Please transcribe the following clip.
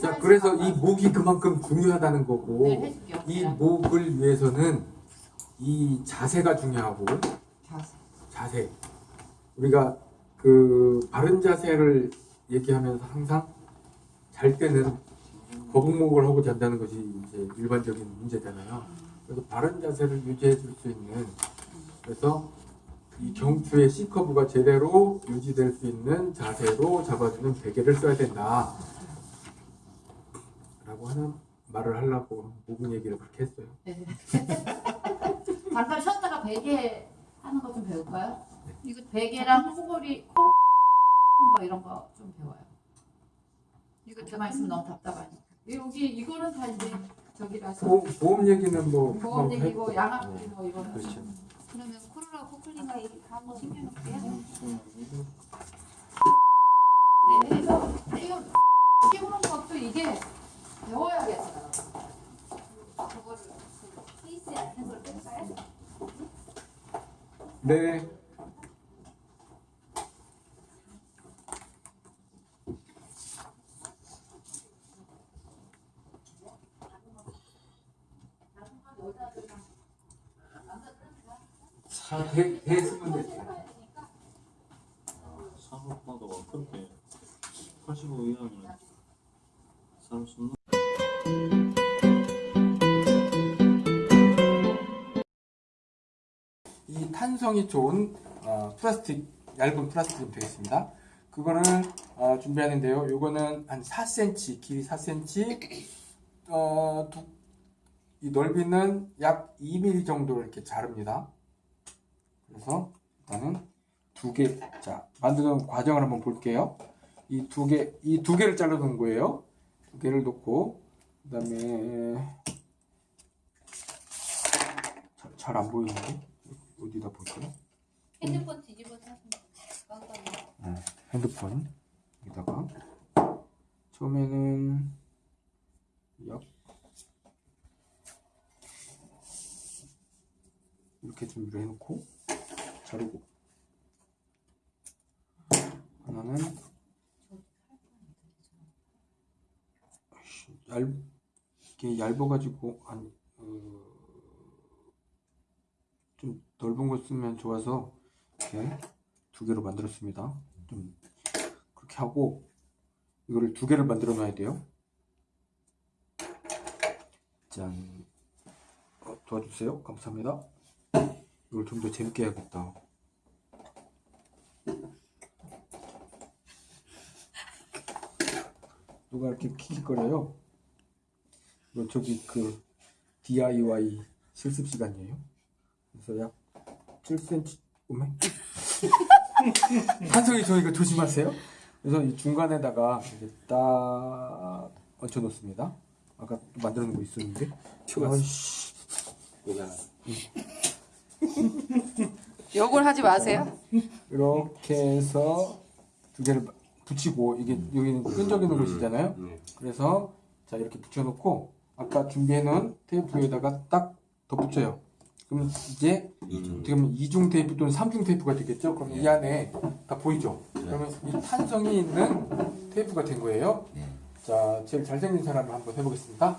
자, 그래서 이 목이 그만큼 중요하다는 거고 네. 이 목을 위해서는 이 자세가 중요하고 자세. 자세. 우리가 그 바른 자세를 얘기하면서 항상 잘 때는 거북목을 하고 잔다는 것이 이제 일반적인 문제잖아요. 그래서 바른 자세를 유지해 줄 수 있는 그래서 이 경추의 C 커브가 제대로 유지될 수 있는 자세로 잡아주는 베개를 써야 된다. 라고 하는 말을 하려고 목은 얘기를 그렇게 했어요. 네. 잠깐 쉬었다가 베개 하는 거 좀 배울까요? 이거 베개랑 코골이 코거 이런 거 좀 배워요. 이거 가만 있으면 너무 답답하니까. 여기 이거는 다 이제 저기라서 보, 보험 얘기는 뭐 보험 얘기고 했고. 양압 뭐 이거는 그렇죠. 그러면 코로나 코클링과 얘기 다 한번 챙겨놓을게요. 네, 그래서 지금 키우는 것도 이게 앉는 걸 뺄까요? 네. 사, 대, 대수분 됐어요. 사업가가 그렇게 85 이하는 살수 이 탄성이 좋은 어, 플라스틱 얇은 플라스틱이 되겠습니다. 그거를 어, 준비하는데요. 요거는 한 4cm 길이 4cm 어, 두, 이 넓이는 약 2mm 정도 이렇게 자릅니다. 그래서 일단은 두 개, 자 만드는 과정을 한번 볼게요. 이 두 개, 이 두 개를 잘라 놓은 거예요. 두 개를 놓고 그 다음에 잘 안 보이는데 어디다 볼까요? 핸드폰 뒤집어서 하시면. 네, 핸드폰 여기다가 처음에는 약 이렇게 준비를 해놓고 자르고 하나는 얇 이게 얇아가지고 한 어, 좀 넓은 거 쓰면 좋아서 이렇게 두 개로 만들었습니다. 좀 그렇게 하고 이거를 두 개를 만들어 놔야 돼요. 짠. 어, 도와주세요. 감사합니다. 이걸 좀 더 재밌게 해야겠다. 누가 이렇게 킥킥거려요? 이거 저기 그 DIY 실습 시간이에요. 그래서 약 7cm 오메 한성이 저 이거 조심하세요. 그래서 이 중간에다가 이렇게 딱 얹혀 놓습니다. 아까 또 만들어 놓은 거 있었는데. 아이씨. 욕을 하지 마세요. 이렇게 해서 두 개를 붙이고 이게 여기는 끈적이는 곳이잖아요. 그래서 자 이렇게 붙여놓고 아까 준비해놓은 테이프 위에다가 딱 덧붙여요. 그러면 이제 어떻게 보면 이중 테이프 또는 삼중 테이프가 되겠죠. 그럼 이 안에 다 보이죠. 그러면 이 탄성이 있는 테이프가 된 거예요. 자 제일 잘생긴 사람을 한번 해보겠습니다.